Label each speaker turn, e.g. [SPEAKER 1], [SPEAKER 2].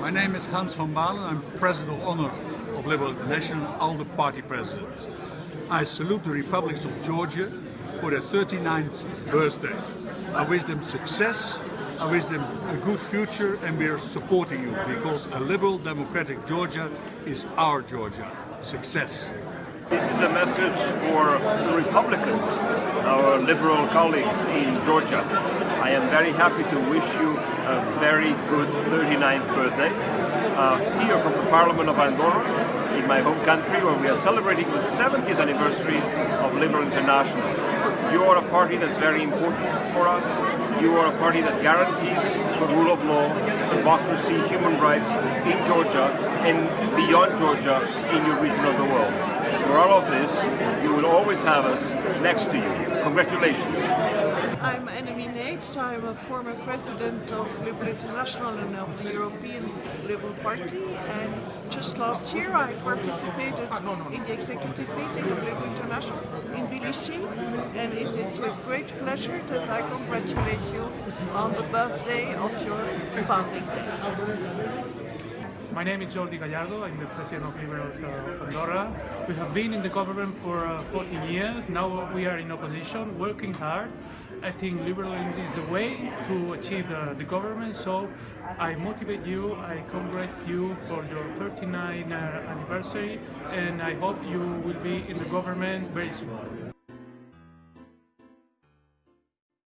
[SPEAKER 1] My name is Hans van Baalen. I'm President of Honor of Liberal International, ALDE Party President. I salute the Republics of Georgia for their 39th birthday. I wish them success, I wish them a good future and we are supporting you because a liberal democratic Georgia is our Georgia. Success.
[SPEAKER 2] This is a message for the Republicans, our liberal colleagues in Georgia. I am very happy to wish you a very good 39th birthday. Uh, here from the Parliament of Andorra, in my home country, where we are celebrating the 70th anniversary of Liberal International. You are a party that's very important for us. You are a party that guarantees the rule of law, democracy, human rights in Georgia and beyond Georgia in your region of the world. For all of this, you will always have us next to you. Congratulations.
[SPEAKER 3] I'm Annemie Neyts. I'm a former president of Liberal International and of the European Liberal Party. And just last year I participated in the executive meeting of Liberal International in Tbilisi. And it is with great pleasure that I congratulate you on the birthday of your founding day.
[SPEAKER 4] My name is Jordi Gallardo, I'm the President of Liberals uh, of Andorra. We have been in the government for uh, 14 years, now we are in opposition, working hard. I think liberalism is the way to achieve uh, the government, so I motivate you, I congratulate you for your 39th uh, anniversary, and I hope you will be in the government very soon.